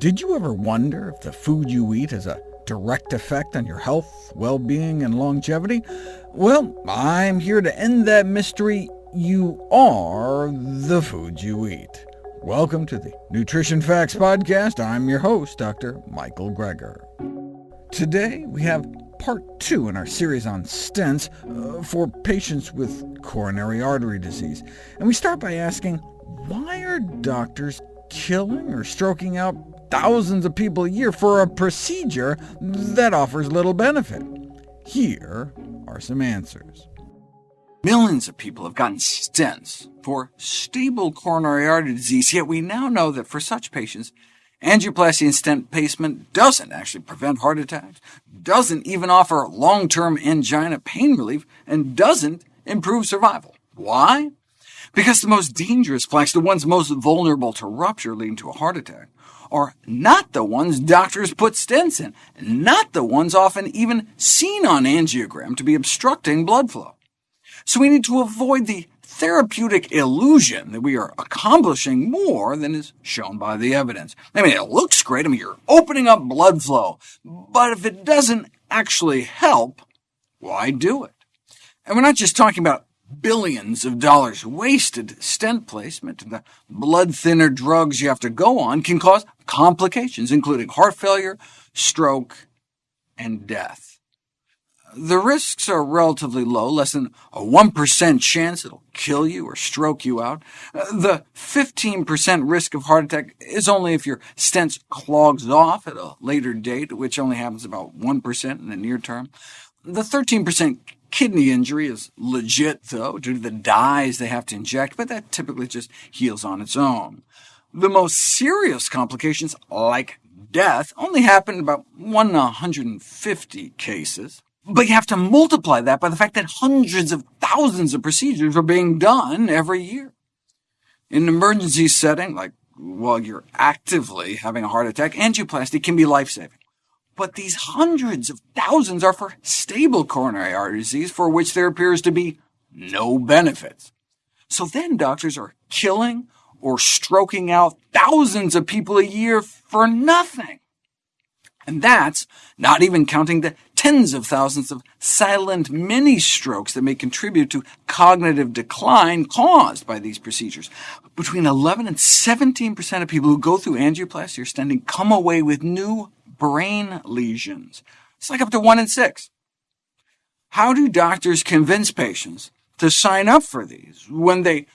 Did you ever wonder if the food you eat has a direct effect on your health, well-being, and longevity? Well, I'm here to end that mystery. You are the food you eat. Welcome to the Nutrition Facts Podcast. I'm your host, Dr. Michael Greger. Today we have part two in our series on stents uh, for patients with coronary artery disease. And we start by asking, why are doctors killing or stroking out thousands of people a year for a procedure that offers little benefit? Here are some answers. Millions of people have gotten stents for stable coronary artery disease, yet we now know that for such patients, angioplasty and stent placement doesn't actually prevent heart attacks, doesn't even offer long-term angina pain relief, and doesn't improve survival. Why? Because the most dangerous plaques, the ones most vulnerable to rupture leading to a heart attack, are not the ones doctors put stents in, not the ones often even seen on angiogram to be obstructing blood flow. So we need to avoid the therapeutic illusion that we are accomplishing more than is shown by the evidence. I mean, it looks great, I mean, you're opening up blood flow, but if it doesn't actually help, why do it? And we're not just talking about billions of dollars wasted. Stent placement the blood thinner drugs you have to go on can cause complications, including heart failure, stroke, and death. The risks are relatively low, less than a 1% chance it'll kill you or stroke you out. The 15% risk of heart attack is only if your stent clogs off at a later date, which only happens about 1% in the near term. The 13% Kidney injury is legit, though, due to the dyes they have to inject, but that typically just heals on its own. The most serious complications, like death, only happen in about 1 in 150 cases. But you have to multiply that by the fact that hundreds of thousands of procedures are being done every year. In an emergency setting, like while you're actively having a heart attack, angioplasty can be life-saving but these hundreds of thousands are for stable coronary artery disease for which there appears to be no benefits. So then doctors are killing or stroking out thousands of people a year for nothing. And that's not even counting the tens of thousands of silent mini-strokes that may contribute to cognitive decline caused by these procedures. Between 11 and 17% of people who go through angioplasty or stenting come away with new brain lesions. It's like up to 1 in 6. How do doctors convince patients to sign up for these when they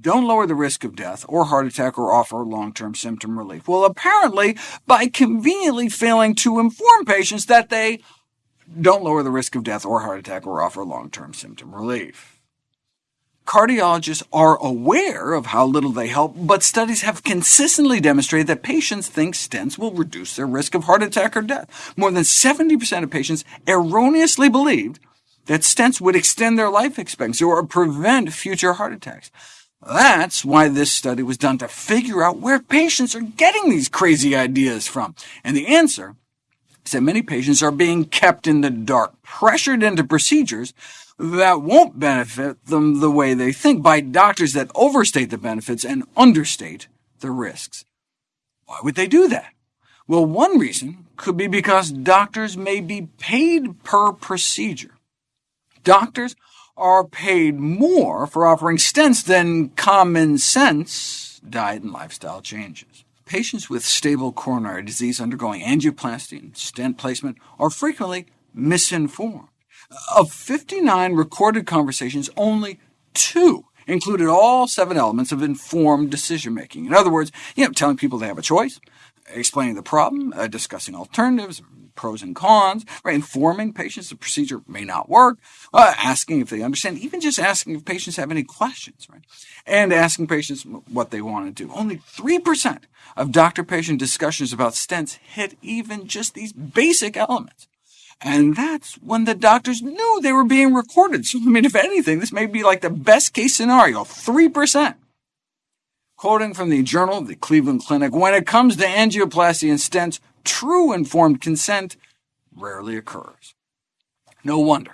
don't lower the risk of death or heart attack or offer long-term symptom relief? Well, apparently by conveniently failing to inform patients that they don't lower the risk of death or heart attack or offer long-term symptom relief. Cardiologists are aware of how little they help, but studies have consistently demonstrated that patients think stents will reduce their risk of heart attack or death. More than 70% of patients erroneously believed that stents would extend their life expectancy or prevent future heart attacks. That's why this study was done to figure out where patients are getting these crazy ideas from. And the answer is that many patients are being kept in the dark, pressured into procedures that won't benefit them the way they think by doctors that overstate the benefits and understate the risks. Why would they do that? Well, one reason could be because doctors may be paid per procedure. Doctors are paid more for offering stents than common sense diet and lifestyle changes. Patients with stable coronary disease undergoing angioplasty and stent placement are frequently misinformed. Of 59 recorded conversations, only two included all seven elements of informed decision-making. In other words, you know, telling people they have a choice, explaining the problem, uh, discussing alternatives, pros and cons, right? informing patients the procedure may not work, uh, asking if they understand, even just asking if patients have any questions, right? and asking patients what they want to do. Only 3% of doctor-patient discussions about stents hit even just these basic elements. And that's when the doctors knew they were being recorded. So, I mean, if anything, this may be like the best-case scenario, 3%. Quoting from the Journal of the Cleveland Clinic, when it comes to angioplasty and stents, true informed consent rarely occurs. No wonder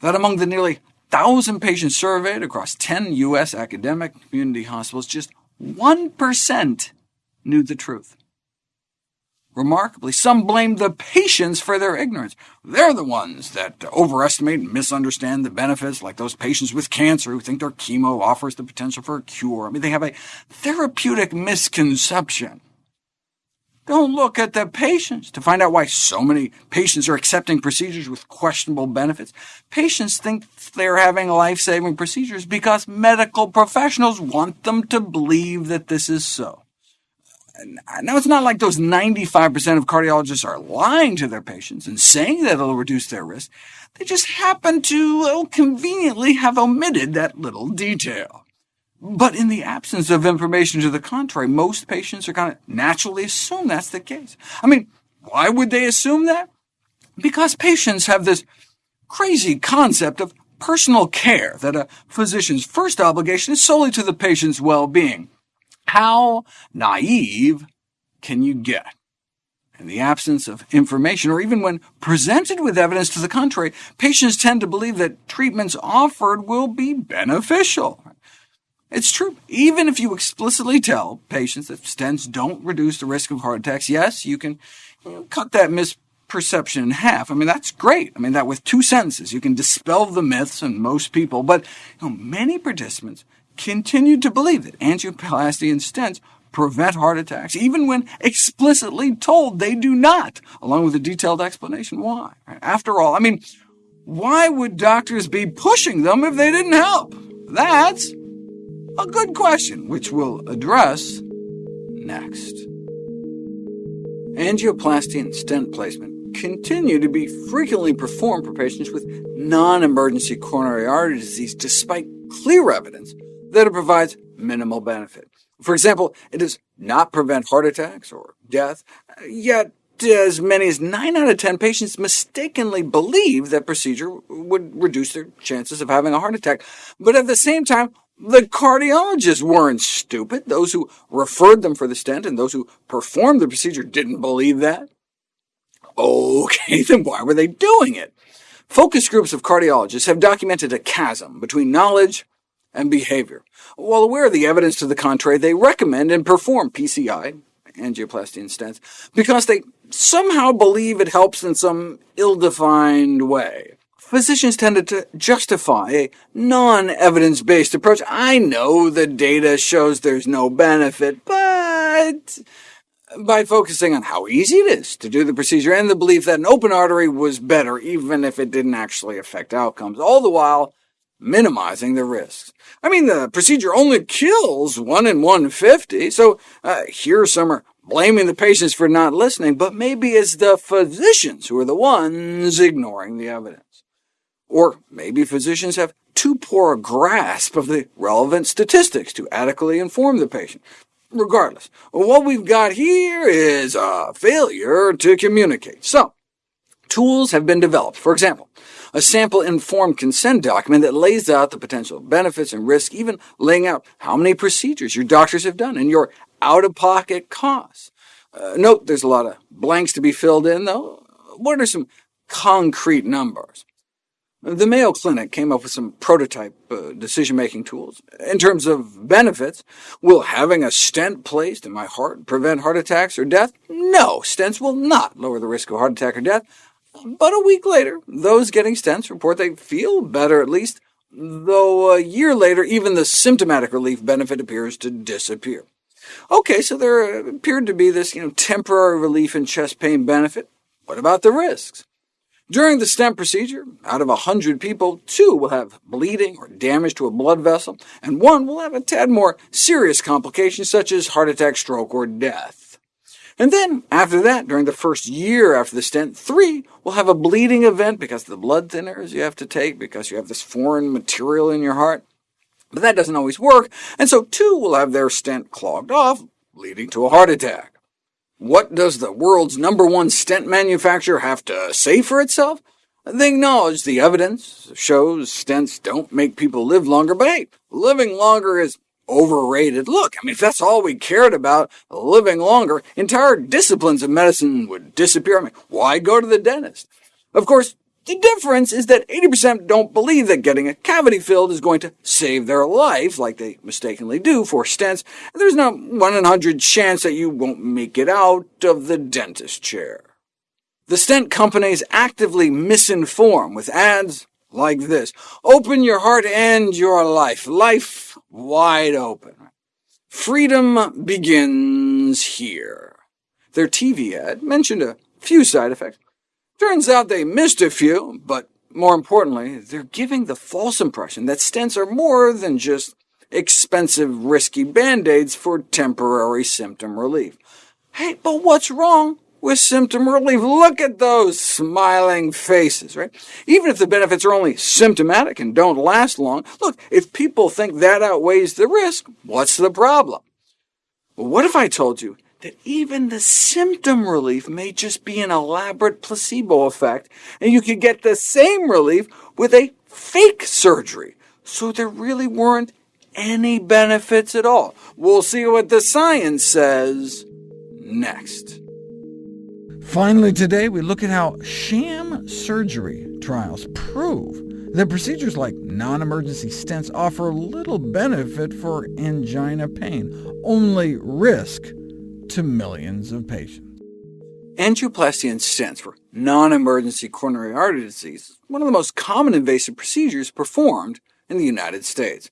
that among the nearly 1,000 patients surveyed across 10 U.S. academic community hospitals, just 1% knew the truth. Remarkably, some blame the patients for their ignorance. They're the ones that overestimate and misunderstand the benefits, like those patients with cancer who think their chemo offers the potential for a cure. I mean, they have a therapeutic misconception. Don't look at the patients to find out why so many patients are accepting procedures with questionable benefits. Patients think they're having life-saving procedures because medical professionals want them to believe that this is so. Now, it's not like those 95% of cardiologists are lying to their patients and saying that it'll reduce their risk. They just happen to conveniently have omitted that little detail. But in the absence of information to the contrary, most patients are going to naturally assume that's the case. I mean, why would they assume that? Because patients have this crazy concept of personal care, that a physician's first obligation is solely to the patient's well-being. How naive can you get? In the absence of information, or even when presented with evidence to the contrary, patients tend to believe that treatments offered will be beneficial. It's true. Even if you explicitly tell patients that stents don't reduce the risk of heart attacks, yes, you can cut that misperception in half. I mean, that's great. I mean, that with two sentences, you can dispel the myths in most people, but you know, many participants continued to believe that angioplasty and stents prevent heart attacks, even when explicitly told they do not, along with a detailed explanation why. After all, I mean, why would doctors be pushing them if they didn't help? That's a good question, which we'll address next. Angioplasty and stent placement continue to be frequently performed for patients with non-emergency coronary artery disease, despite clear evidence that it provides minimal benefit. For example, it does not prevent heart attacks or death, yet as many as 9 out of 10 patients mistakenly believe that procedure would reduce their chances of having a heart attack. But at the same time, the cardiologists weren't stupid. Those who referred them for the stent and those who performed the procedure didn't believe that. OK, then why were they doing it? Focus groups of cardiologists have documented a chasm between knowledge and behavior. While aware of the evidence to the contrary, they recommend and perform PCI, angioplasty and stents, because they somehow believe it helps in some ill-defined way. Physicians tended to justify a non-evidence-based approach. I know the data shows there's no benefit, but by focusing on how easy it is to do the procedure and the belief that an open artery was better even if it didn't actually affect outcomes, all the while minimizing the risks. I mean, the procedure only kills 1 in 150, so uh, here some are blaming the patients for not listening, but maybe it's the physicians who are the ones ignoring the evidence. Or maybe physicians have too poor a grasp of the relevant statistics to adequately inform the patient. Regardless, what we've got here is a failure to communicate. So, tools have been developed. For example, a sample informed consent document that lays out the potential benefits and risks, even laying out how many procedures your doctors have done and your out-of-pocket costs. Uh, note there's a lot of blanks to be filled in, though. What are some concrete numbers? The Mayo Clinic came up with some prototype uh, decision-making tools. In terms of benefits, will having a stent placed in my heart prevent heart attacks or death? No, stents will not lower the risk of heart attack or death. But a week later, those getting stents report they feel better at least, though a year later even the symptomatic relief benefit appears to disappear. OK, so there appeared to be this you know, temporary relief in chest pain benefit. What about the risks? During the stent procedure, out of 100 people, two will have bleeding or damage to a blood vessel, and one will have a tad more serious complications such as heart attack, stroke, or death. And then, after that, during the first year after the stent, three will have a bleeding event because of the blood thinners you have to take, because you have this foreign material in your heart. But that doesn't always work, and so two will have their stent clogged off, leading to a heart attack. What does the world's number one stent manufacturer have to say for itself? They acknowledge the evidence shows stents don't make people live longer, but hey, living longer is overrated. Look, I mean, if that's all we cared about, living longer, entire disciplines of medicine would disappear. I mean, why go to the dentist? Of course, The difference is that 80% don't believe that getting a cavity filled is going to save their life, like they mistakenly do for stents, and there's not 1 in 100 chance that you won't make it out of the dentist chair. The stent companies actively misinform with ads like this. Open your heart and your life. Life wide open. Freedom begins here. Their TV ad mentioned a few side effects. Turns out they missed a few, but more importantly, they're giving the false impression that stents are more than just expensive, risky band-aids for temporary symptom relief. Hey, but what's wrong with symptom relief. Look at those smiling faces, right? Even if the benefits are only symptomatic and don't last long, look, if people think that outweighs the risk, what's the problem? What if I told you that even the symptom relief may just be an elaborate placebo effect, and you could get the same relief with a fake surgery, so there really weren't any benefits at all. We'll see what the science says next. Finally today, we look at how sham surgery trials prove that procedures like non-emergency stents offer little benefit for angina pain, only risk to millions of patients. Angioplasty and stents for non-emergency coronary artery disease one of the most common invasive procedures performed in the United States.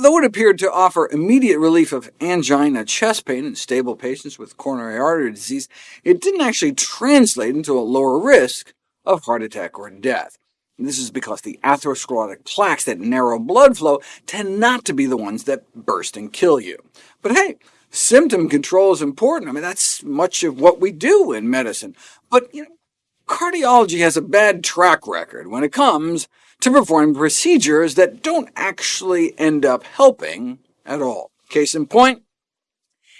Though it appeared to offer immediate relief of angina chest pain in stable patients with coronary artery disease, it didn't actually translate into a lower risk of heart attack or death. This is because the atherosclerotic plaques that narrow blood flow tend not to be the ones that burst and kill you. But hey, symptom control is important. I mean, that's much of what we do in medicine. But you know, cardiology has a bad track record when it comes to performing procedures that don't actually end up helping at all. Case in point,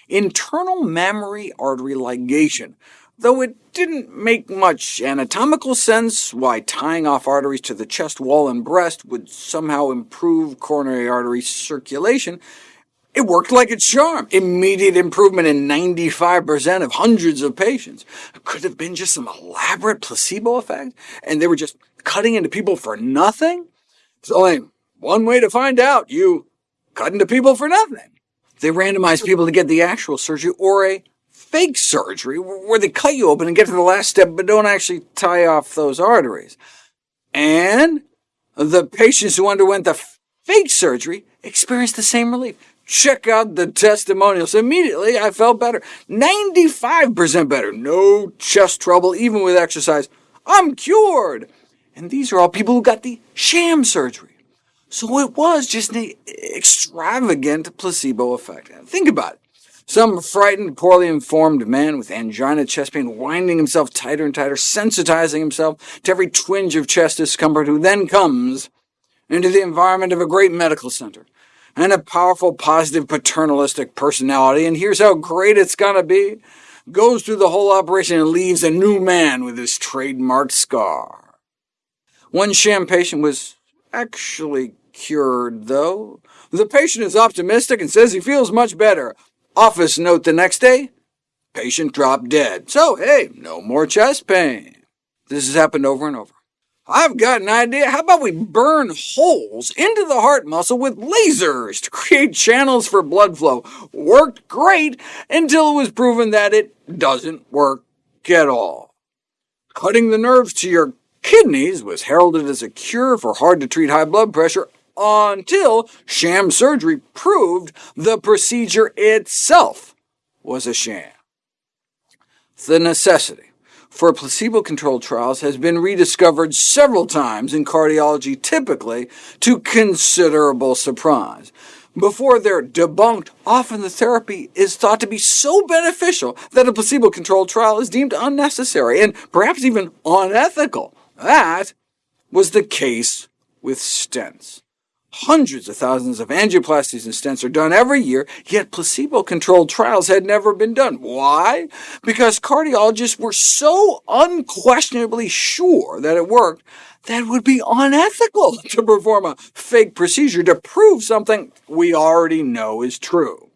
internal mammary artery ligation. Though it didn't make much anatomical sense why tying off arteries to the chest wall and breast would somehow improve coronary artery circulation, it worked like a charm. Immediate improvement in 95% of hundreds of patients. It Could have been just some elaborate placebo effect, and they were just cutting into people for nothing? There's only one way to find out. You cut into people for nothing. They randomized people to get the actual surgery or a fake surgery, where they cut you open and get to the last step but don't actually tie off those arteries. And the patients who underwent the fake surgery experienced the same relief. Check out the testimonials. Immediately, I felt better. 95% better. No chest trouble, even with exercise. I'm cured. And these are all people who got the sham surgery. So it was just an extravagant placebo effect. Think about it. Some frightened, poorly informed man with angina chest pain winding himself tighter and tighter, sensitizing himself to every twinge of chest discomfort, who then comes into the environment of a great medical center, and a powerful, positive, paternalistic personality, and here's how great it's gonna be, goes through the whole operation and leaves a new man with his trademark scar. One sham patient was actually cured, though. The patient is optimistic and says he feels much better. Office note the next day, patient dropped dead. So, hey, no more chest pain. This has happened over and over. I've got an idea. How about we burn holes into the heart muscle with lasers to create channels for blood flow? Worked great until it was proven that it doesn't work at all. Cutting the nerves to your kidneys was heralded as a cure for hard-to-treat high blood pressure until sham surgery proved the procedure itself was a sham. The necessity for placebo-controlled trials has been rediscovered several times in cardiology, typically to considerable surprise. Before they're debunked, often the therapy is thought to be so beneficial that a placebo-controlled trial is deemed unnecessary and perhaps even unethical. That was the case with stents. Hundreds of thousands of angioplasties and stents are done every year, yet placebo-controlled trials had never been done. Why? Because cardiologists were so unquestionably sure that it worked that it would be unethical to perform a fake procedure to prove something we already know is true.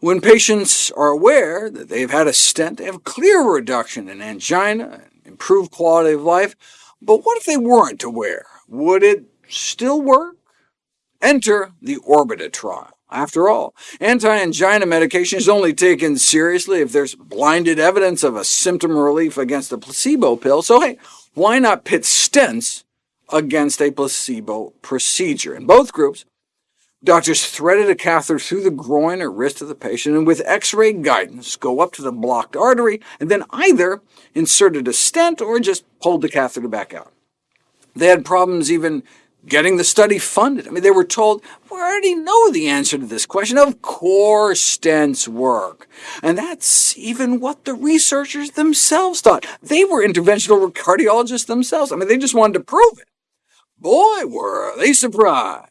When patients are aware that they've had a stent, they have clear reduction in angina and improved quality of life, But what if they weren't aware? Would it still work? Enter the Orbita trial. After all, anti-angina medication is only taken seriously if there's blinded evidence of a symptom relief against a placebo pill, so hey, why not pit stents against a placebo procedure? In both groups, doctors threaded a catheter through the groin or wrist of the patient, and with X-ray guidance go up to the blocked artery, and then either inserted a stent or just pulled the catheter back out. They had problems even getting the study funded. I mean, they were told, we already know the answer to this question. Of course stents work. And that's even what the researchers themselves thought. They were interventional cardiologists themselves. I mean, they just wanted to prove it. Boy, were they surprised.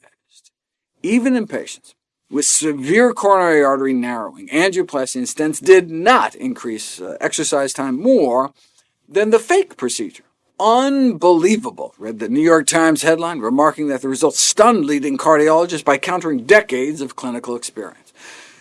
Even in patients with severe coronary artery narrowing, angioplasty and stents did not increase uh, exercise time more than the fake procedure. Unbelievable, read the New York Times headline, remarking that the results stunned leading cardiologists by countering decades of clinical experience.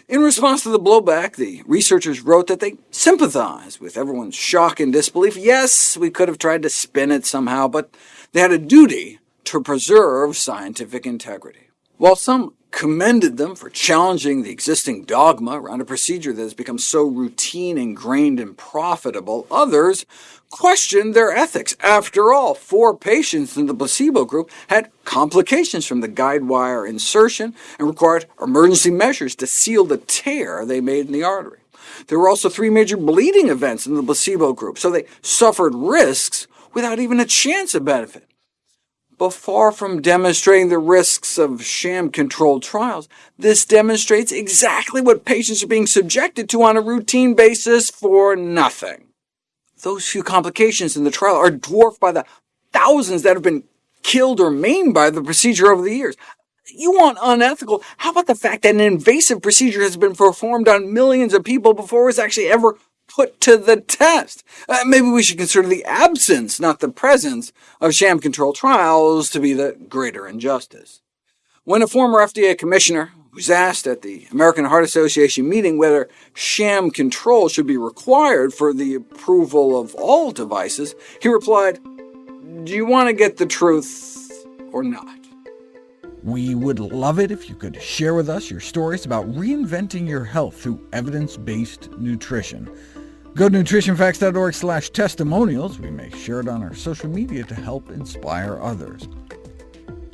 In response to the blowback, the researchers wrote that they sympathize with everyone's shock and disbelief. Yes, we could have tried to spin it somehow, but they had a duty to preserve scientific integrity. While some commended them for challenging the existing dogma around a procedure that has become so routine, ingrained, and profitable, others questioned their ethics. After all, four patients in the placebo group had complications from the guide wire insertion and required emergency measures to seal the tear they made in the artery. There were also three major bleeding events in the placebo group, so they suffered risks without even a chance of benefit. But far from demonstrating the risks of sham-controlled trials, this demonstrates exactly what patients are being subjected to on a routine basis for nothing. Those few complications in the trial are dwarfed by the thousands that have been killed or maimed by the procedure over the years. You want unethical? How about the fact that an invasive procedure has been performed on millions of people before it was actually ever put to the test. Uh, maybe we should consider the absence, not the presence, of sham-controlled trials to be the greater injustice. When a former FDA commissioner was asked at the American Heart Association meeting whether sham control should be required for the approval of all devices, he replied, do you want to get the truth or not? We would love it if you could share with us your stories about reinventing your health through evidence-based nutrition. Go to nutritionfacts.org slash testimonials. We may share it on our social media to help inspire others.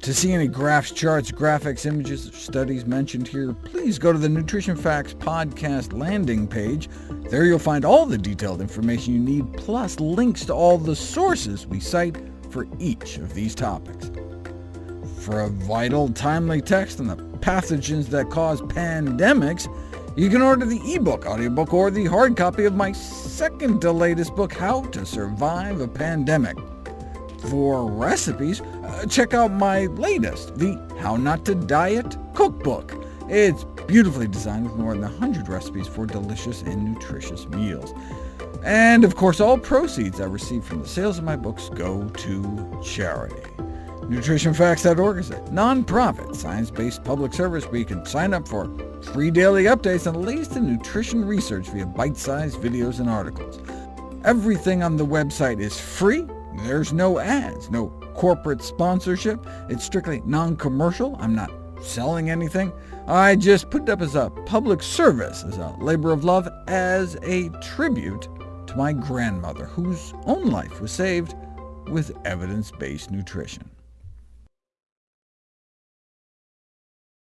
To see any graphs, charts, graphics, images, or studies mentioned here, please go to the Nutrition Facts podcast landing page. There you'll find all the detailed information you need, plus links to all the sources we cite for each of these topics. For a vital, timely text on the pathogens that cause pandemics, you can order the ebook, audiobook, or the hard copy of my second to latest book, How to Survive a Pandemic. For recipes, uh, check out my latest, the How Not to Diet Cookbook. It's beautifully designed with more than 100 recipes for delicious and nutritious meals. And of course, all proceeds I receive from the sales of my books go to charity. NutritionFacts.org is a non-profit, science-based public service where you can sign up for free daily updates on the latest in nutrition research via bite-sized videos and articles. Everything on the website is free. There's no ads, no corporate sponsorship. It's strictly non-commercial. I'm not selling anything. I just put it up as a public service, as a labor of love, as a tribute to my grandmother, whose own life was saved with evidence-based nutrition.